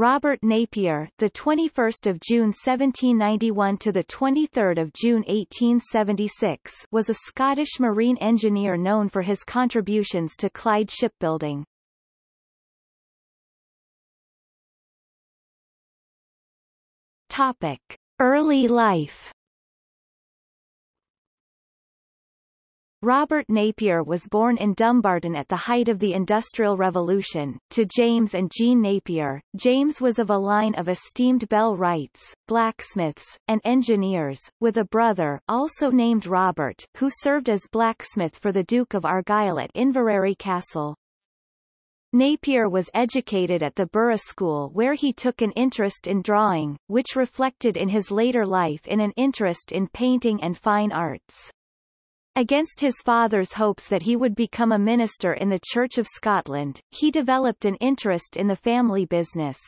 Robert Napier, the 21st of June 1791 to the 23rd of June 1876, was a Scottish marine engineer known for his contributions to Clyde shipbuilding. Topic: Early life. Robert Napier was born in Dumbarton at the height of the Industrial Revolution, to James and Jean Napier. James was of a line of esteemed bell wrights, blacksmiths, and engineers, with a brother also named Robert, who served as blacksmith for the Duke of Argyll at Inveraray Castle. Napier was educated at the Burgh School where he took an interest in drawing, which reflected in his later life in an interest in painting and fine arts. Against his father's hopes that he would become a minister in the Church of Scotland, he developed an interest in the family business.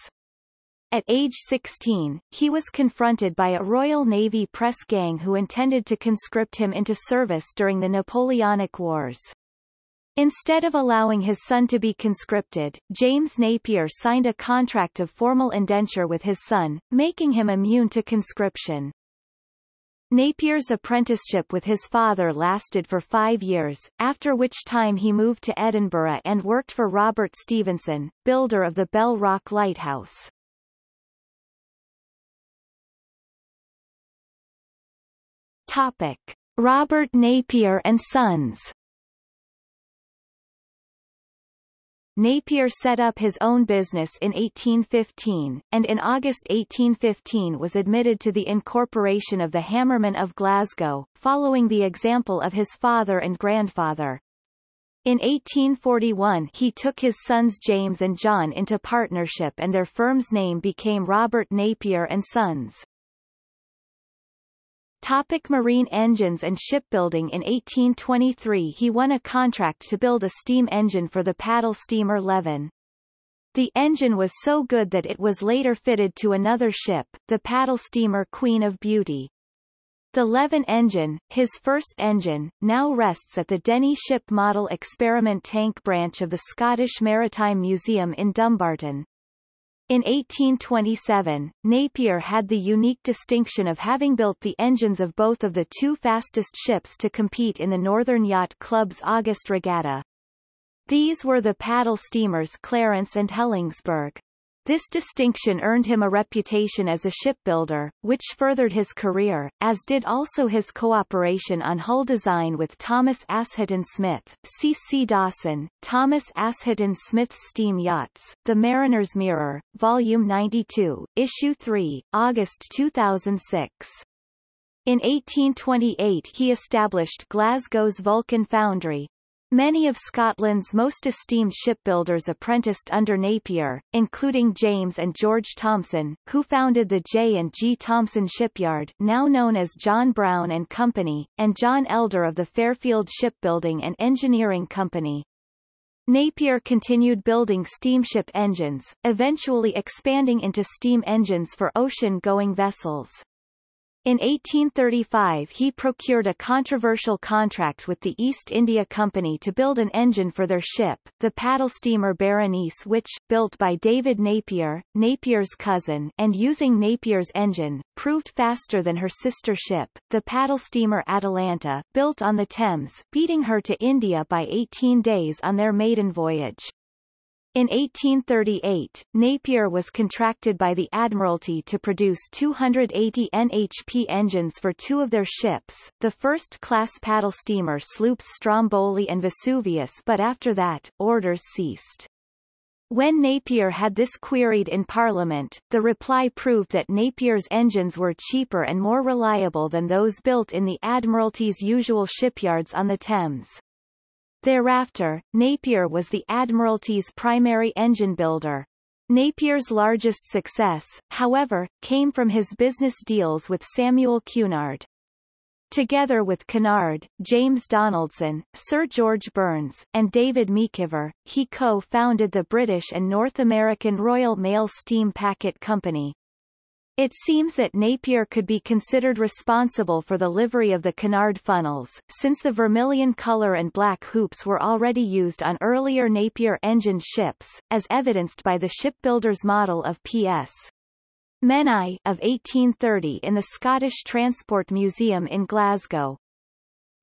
At age 16, he was confronted by a Royal Navy press gang who intended to conscript him into service during the Napoleonic Wars. Instead of allowing his son to be conscripted, James Napier signed a contract of formal indenture with his son, making him immune to conscription. Napier's apprenticeship with his father lasted for five years, after which time he moved to Edinburgh and worked for Robert Stevenson, builder of the Bell Rock Lighthouse. Topic. Robert Napier and Sons Napier set up his own business in 1815, and in August 1815 was admitted to the incorporation of the Hammermen of Glasgow, following the example of his father and grandfather. In 1841 he took his sons James and John into partnership and their firm's name became Robert Napier and Sons. Topic marine engines and shipbuilding In 1823 he won a contract to build a steam engine for the paddle steamer Leven. The engine was so good that it was later fitted to another ship, the paddle steamer Queen of Beauty. The Leven engine, his first engine, now rests at the Denny Ship Model Experiment Tank branch of the Scottish Maritime Museum in Dumbarton. In 1827, Napier had the unique distinction of having built the engines of both of the two fastest ships to compete in the Northern Yacht Club's August Regatta. These were the paddle steamers Clarence and Helensburgh. This distinction earned him a reputation as a shipbuilder, which furthered his career, as did also his cooperation on hull design with Thomas Asheton Smith, C. C. Dawson, Thomas Asheton Smith's Steam Yachts, The Mariner's Mirror, Volume 92, Issue 3, August 2006. In 1828 he established Glasgow's Vulcan Foundry, Many of Scotland's most esteemed shipbuilders apprenticed under Napier, including James and George Thomson, who founded the J. and G. Thomson Shipyard now known as John Brown and Company, and John Elder of the Fairfield Shipbuilding and Engineering Company. Napier continued building steamship engines, eventually expanding into steam engines for ocean-going vessels. In 1835 he procured a controversial contract with the East India Company to build an engine for their ship, the paddle steamer Berenice which, built by David Napier, Napier's cousin, and using Napier's engine, proved faster than her sister ship, the paddle steamer Atalanta, built on the Thames, beating her to India by 18 days on their maiden voyage. In 1838, Napier was contracted by the Admiralty to produce 280 NHP engines for two of their ships, the first-class paddle steamer sloops Stromboli and Vesuvius but after that, orders ceased. When Napier had this queried in Parliament, the reply proved that Napier's engines were cheaper and more reliable than those built in the Admiralty's usual shipyards on the Thames. Thereafter, Napier was the Admiralty's primary engine builder. Napier's largest success, however, came from his business deals with Samuel Cunard. Together with Cunard, James Donaldson, Sir George Burns, and David MacIver, he co-founded the British and North American Royal Mail Steam Packet Company. It seems that Napier could be considered responsible for the livery of the Cunard funnels, since the vermilion color and black hoops were already used on earlier Napier engine ships, as evidenced by the shipbuilder's model of P.S. Menai of 1830 in the Scottish Transport Museum in Glasgow.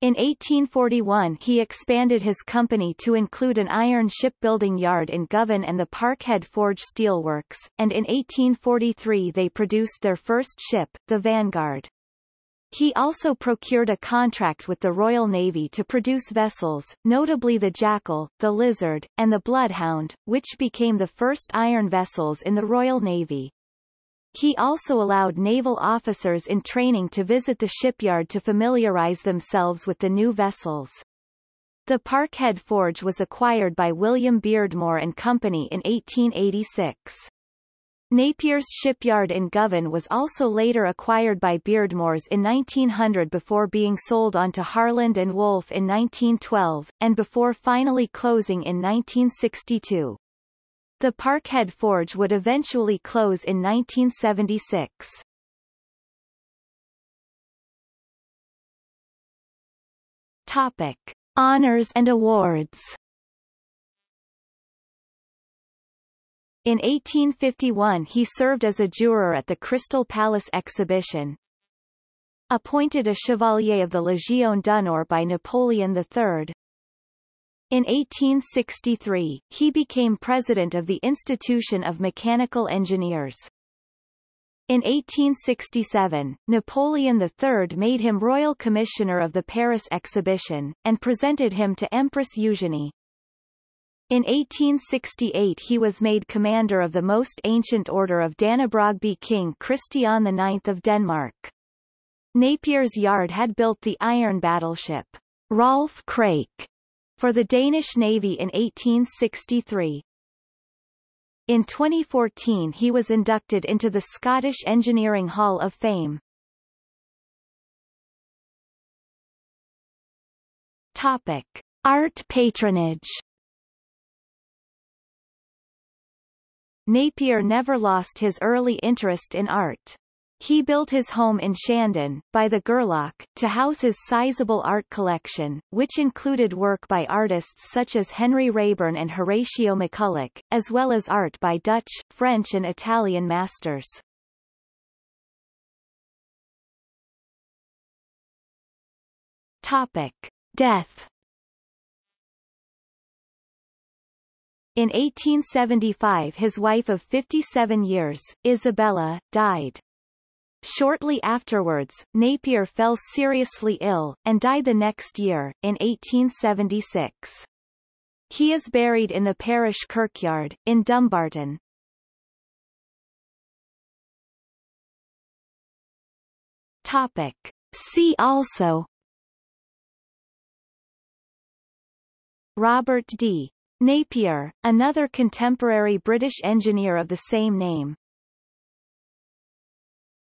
In 1841 he expanded his company to include an iron shipbuilding yard in Govan and the Parkhead Forge Steelworks, and in 1843 they produced their first ship, the Vanguard. He also procured a contract with the Royal Navy to produce vessels, notably the Jackal, the Lizard, and the Bloodhound, which became the first iron vessels in the Royal Navy. He also allowed naval officers in training to visit the shipyard to familiarize themselves with the new vessels. The Parkhead Forge was acquired by William Beardmore and Company in 1886. Napier's shipyard in Govan was also later acquired by Beardmore's in 1900 before being sold on to Harland and Wolff in 1912, and before finally closing in 1962. The Parkhead Forge would eventually close in 1976. Topic. Honors and awards In 1851 he served as a juror at the Crystal Palace exhibition. Appointed a Chevalier of the Légion d'honneur by Napoleon III, in 1863, he became president of the Institution of Mechanical Engineers. In 1867, Napoleon III made him Royal Commissioner of the Paris Exhibition, and presented him to Empress Eugenie. In 1868 he was made commander of the most ancient order of Dannebrogby King Christian IX of Denmark. Napier's yard had built the iron battleship, Rolf Krake, for the Danish Navy in 1863. In 2014 he was inducted into the Scottish Engineering Hall of Fame. Topic. Art patronage Napier never lost his early interest in art. He built his home in Shandon, by the Gareloch, to house his sizable art collection, which included work by artists such as Henry Raeburn and Horatio McCulloch, as well as art by Dutch, French and Italian masters. Topic. Death In 1875 his wife of 57 years, Isabella, died. Shortly afterwards, Napier fell seriously ill, and died the next year, in 1876. He is buried in the parish kirkyard, in Dumbarton. Topic. See also Robert D. Napier, another contemporary British engineer of the same name